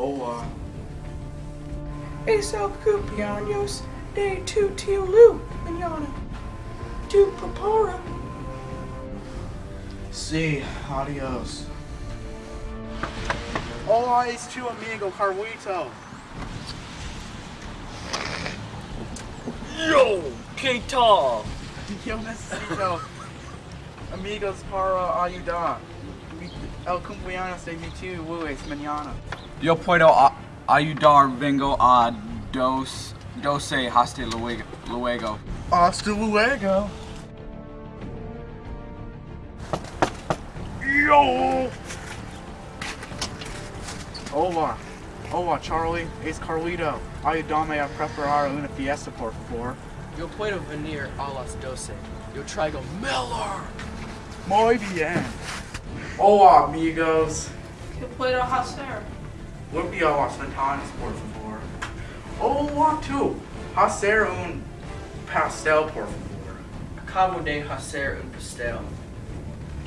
Owa. Es el cumpleaños de tu tío Lou, mañana. Tu papara. Sí, adios. Hola, es tu amigo Carlito. Yo, ¿qué tal? Yo necesito amigos para ayudar. El cumpleaños de mi tío Luis mañana. Yo puedo a- ayudar, vengo a dos, doce hasta luego. luego. Hasta luego. Yo! Hola. Hola, Charlie. Es Carlito. Ayúdame a preparar una fiesta, por favor. Yo puedo venir a las 12. Yo traigo Miller. Muy bien. Hola, amigos. ¿Qué puedo hacer? Limpia las ventanas, por favor. Hola, tú. Hacer un pastel, por favor. Acabo de hacer un pastel.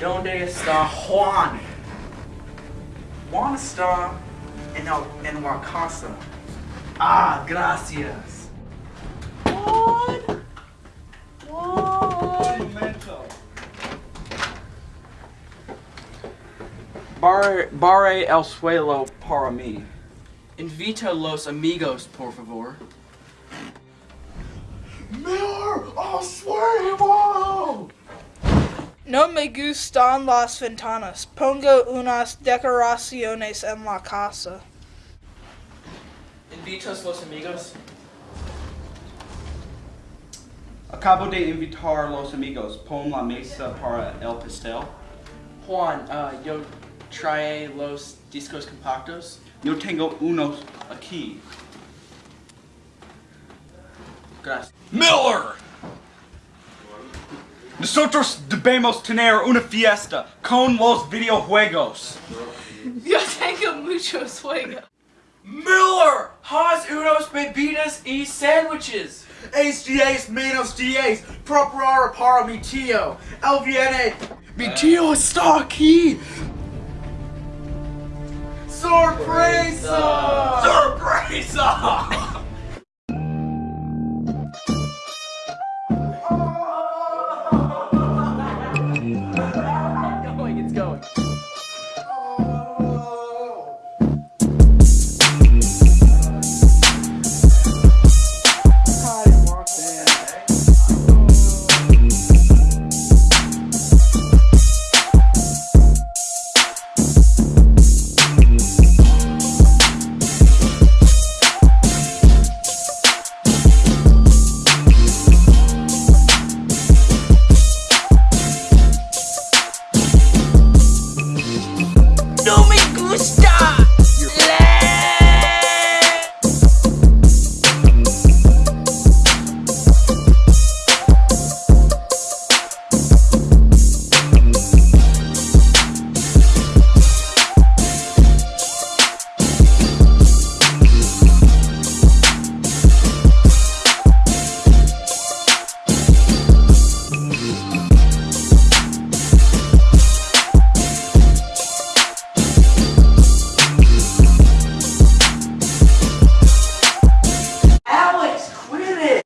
¿Dónde está Juan? Juan está en, el, en la casa. Ah, gracias. Barre, barre el suelo para mí. Invita los amigos, por favor. Miller, I'll swear you No me gustan las ventanas. Pongo unas decoraciones en la casa. Invitas los amigos. Acabo de invitar los amigos. Pon la mesa para el pastel. Juan, uh, yo trae los discos compactos. Yo tengo unos aquí. Gracias. Miller! Nosotros debemos tener una fiesta con los videojuegos. Yo tengo muchos juegos. Miller! Haz unos bebidas y sándwiches. Es diez menos diez. Preparar para mi tío. Él viene. Mi tío está aquí. Sorpresa! Sorpresa! Stop.